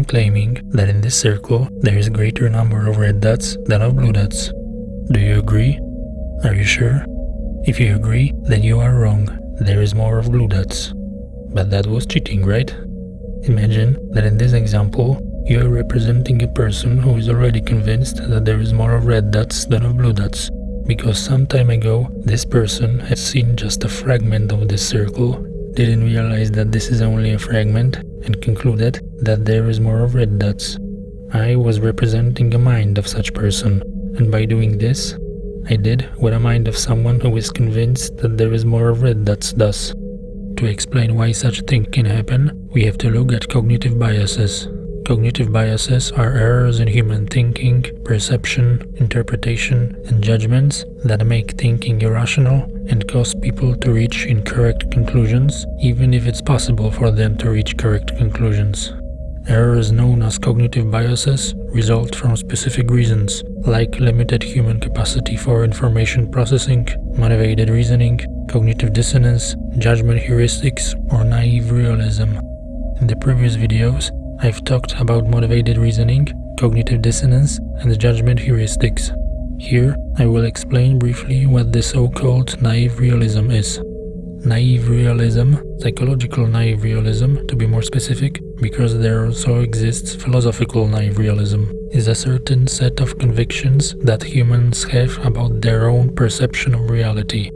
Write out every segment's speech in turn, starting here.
I'm claiming that in this circle there is a greater number of red dots than of blue dots. Do you agree? Are you sure? If you agree, then you are wrong. There is more of blue dots. But that was cheating, right? Imagine that in this example, you are representing a person who is already convinced that there is more of red dots than of blue dots, because some time ago this person had seen just a fragment of this circle, didn't realize that this is only a fragment, and concluded that there is more of red dots. I was representing a mind of such person, and by doing this, I did what a mind of someone who is convinced that there is more of red dots does. To explain why such a thing can happen, we have to look at cognitive biases. Cognitive biases are errors in human thinking, perception, interpretation, and judgments that make thinking irrational and cause people to reach incorrect conclusions, even if it's possible for them to reach correct conclusions. Errors known as cognitive biases result from specific reasons, like limited human capacity for information processing, motivated reasoning, cognitive dissonance, judgment heuristics, or naive realism. In the previous videos, I've talked about motivated reasoning, cognitive dissonance, and judgment heuristics. Here, I will explain briefly what the so-called naive realism is. Naive realism, psychological naive realism to be more specific, because there also exists philosophical naive realism, is a certain set of convictions that humans have about their own perception of reality.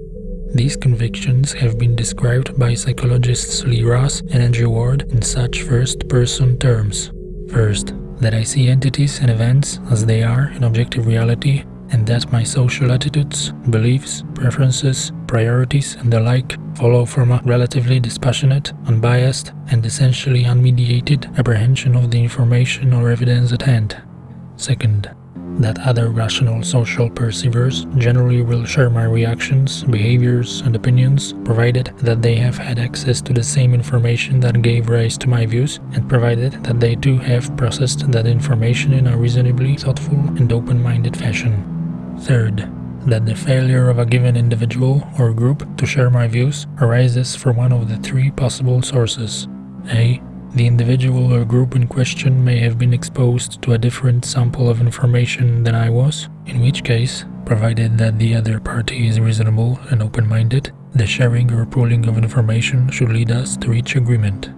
These convictions have been described by psychologists Lee Ross and Andrew Ward in such first-person terms. First, that I see entities and events as they are in objective reality and that my social attitudes, beliefs, preferences, priorities and the like follow from a relatively dispassionate, unbiased, and essentially unmediated apprehension of the information or evidence at hand. Second, that other rational social perceivers generally will share my reactions, behaviors, and opinions, provided that they have had access to the same information that gave rise to my views, and provided that they too have processed that information in a reasonably thoughtful and open-minded fashion. Third, that the failure of a given individual or group to share my views arises from one of the three possible sources. A. The individual or group in question may have been exposed to a different sample of information than I was, in which case, provided that the other party is reasonable and open-minded, the sharing or pooling of information should lead us to reach agreement.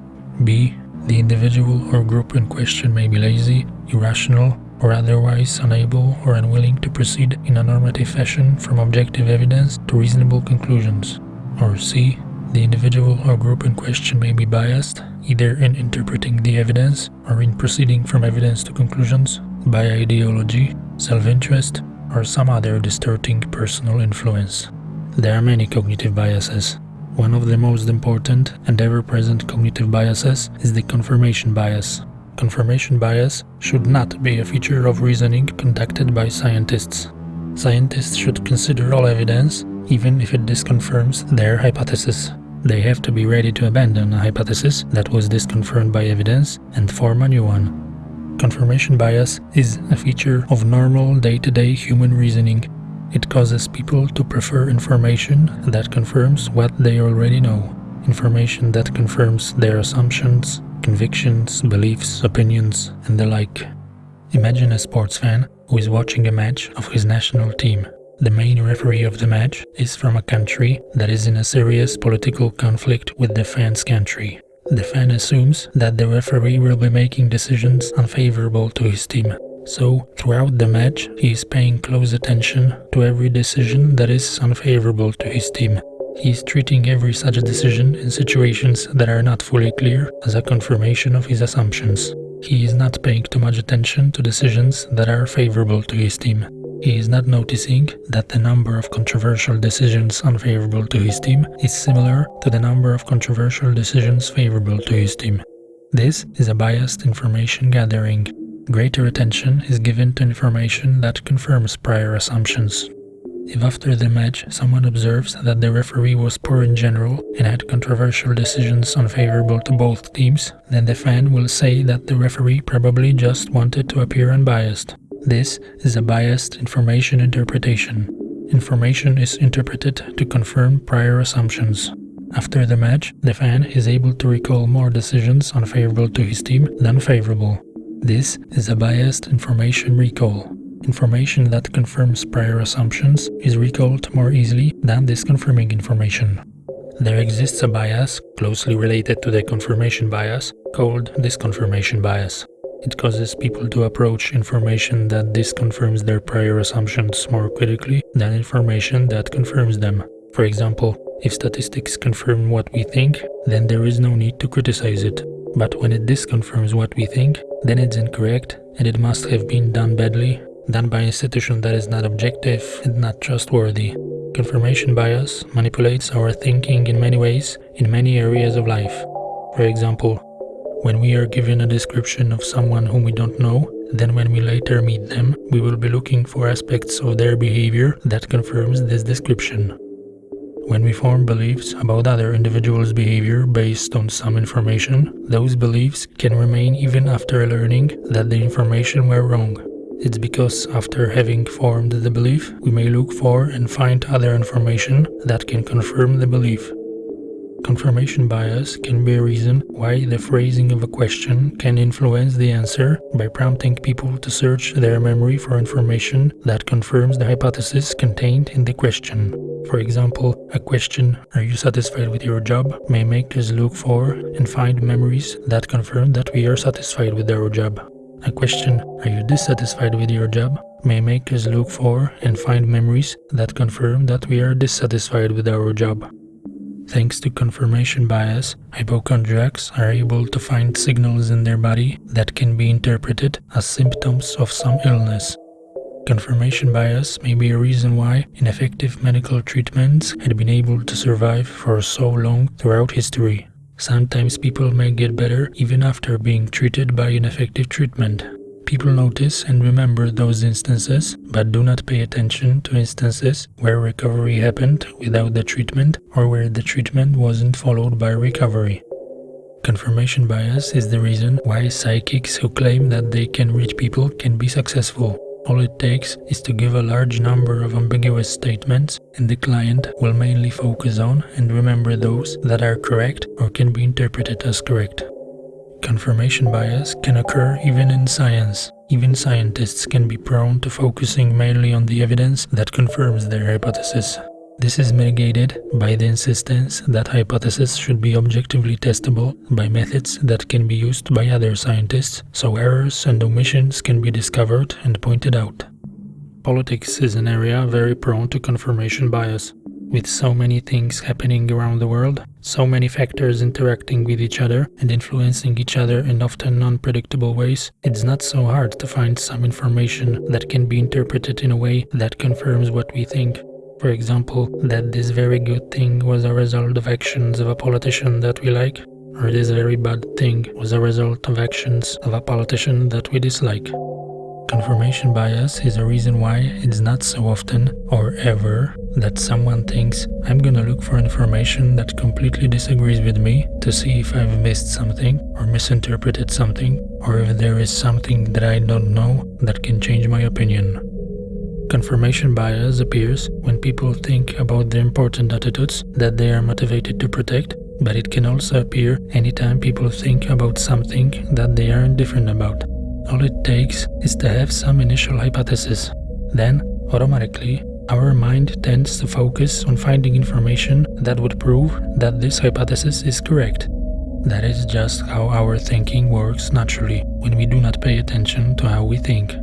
B. The individual or group in question may be lazy, irrational, or otherwise unable or unwilling to proceed in a normative fashion from objective evidence to reasonable conclusions. Or C. The individual or group in question may be biased, either in interpreting the evidence or in proceeding from evidence to conclusions by ideology, self-interest, or some other distorting personal influence. There are many cognitive biases. One of the most important and ever-present cognitive biases is the confirmation bias. Confirmation bias should not be a feature of reasoning conducted by scientists. Scientists should consider all evidence, even if it disconfirms their hypothesis. They have to be ready to abandon a hypothesis that was disconfirmed by evidence and form a new one. Confirmation bias is a feature of normal day-to-day -day human reasoning. It causes people to prefer information that confirms what they already know, information that confirms their assumptions, convictions, beliefs, opinions, and the like. Imagine a sports fan who is watching a match of his national team. The main referee of the match is from a country that is in a serious political conflict with the fan's country. The fan assumes that the referee will be making decisions unfavorable to his team. So, throughout the match, he is paying close attention to every decision that is unfavorable to his team. He is treating every such decision in situations that are not fully clear as a confirmation of his assumptions. He is not paying too much attention to decisions that are favorable to his team. He is not noticing that the number of controversial decisions unfavorable to his team is similar to the number of controversial decisions favorable to his team. This is a biased information gathering. Greater attention is given to information that confirms prior assumptions. If after the match someone observes that the referee was poor in general and had controversial decisions unfavorable to both teams, then the fan will say that the referee probably just wanted to appear unbiased. This is a biased information interpretation. Information is interpreted to confirm prior assumptions. After the match, the fan is able to recall more decisions unfavorable to his team than favorable. This is a biased information recall. Information that confirms prior assumptions is recalled more easily than disconfirming information. There exists a bias, closely related to the confirmation bias, called disconfirmation bias. It causes people to approach information that disconfirms their prior assumptions more critically than information that confirms them. For example, if statistics confirm what we think, then there is no need to criticize it. But when it disconfirms what we think, then it's incorrect and it must have been done badly, done by an institution that is not objective and not trustworthy. Confirmation bias manipulates our thinking in many ways, in many areas of life. For example, when we are given a description of someone whom we don't know, then when we later meet them, we will be looking for aspects of their behavior that confirms this description. When we form beliefs about other individuals' behavior based on some information, those beliefs can remain even after learning that the information were wrong. It's because after having formed the belief, we may look for and find other information that can confirm the belief. Confirmation bias can be a reason why the phrasing of a question can influence the answer by prompting people to search their memory for information that confirms the hypothesis contained in the question. For example, a question, are you satisfied with your job, may make us look for and find memories that confirm that we are satisfied with our job. A question, are you dissatisfied with your job, may make us look for and find memories that confirm that we are dissatisfied with our job. Thanks to confirmation bias, hypochondriacs are able to find signals in their body that can be interpreted as symptoms of some illness. Confirmation bias may be a reason why ineffective medical treatments had been able to survive for so long throughout history. Sometimes people may get better even after being treated by ineffective treatment. People notice and remember those instances, but do not pay attention to instances where recovery happened without the treatment or where the treatment wasn't followed by recovery. Confirmation bias is the reason why psychics who claim that they can reach people can be successful. All it takes is to give a large number of ambiguous statements and the client will mainly focus on and remember those that are correct or can be interpreted as correct. Confirmation bias can occur even in science. Even scientists can be prone to focusing mainly on the evidence that confirms their hypothesis. This is mitigated by the insistence that hypotheses should be objectively testable by methods that can be used by other scientists, so errors and omissions can be discovered and pointed out. Politics is an area very prone to confirmation bias. With so many things happening around the world, so many factors interacting with each other and influencing each other in often unpredictable ways, it's not so hard to find some information that can be interpreted in a way that confirms what we think. For example, that this very good thing was a result of actions of a politician that we like, or this very bad thing was a result of actions of a politician that we dislike. Confirmation bias is a reason why it's not so often, or ever, that someone thinks, I'm gonna look for information that completely disagrees with me to see if I've missed something or misinterpreted something, or if there is something that I don't know that can change my opinion. Confirmation bias appears when people think about the important attitudes that they are motivated to protect, but it can also appear anytime people think about something that they are indifferent about. All it takes is to have some initial hypothesis. Then, automatically, our mind tends to focus on finding information that would prove that this hypothesis is correct. That is just how our thinking works naturally when we do not pay attention to how we think.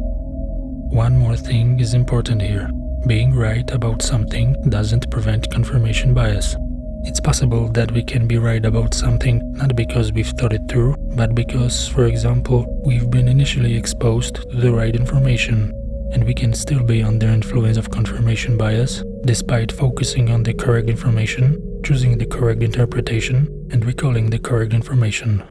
One more thing is important here. Being right about something doesn't prevent confirmation bias. It's possible that we can be right about something not because we've thought it through, but because, for example, we've been initially exposed to the right information, and we can still be under influence of confirmation bias, despite focusing on the correct information, choosing the correct interpretation, and recalling the correct information.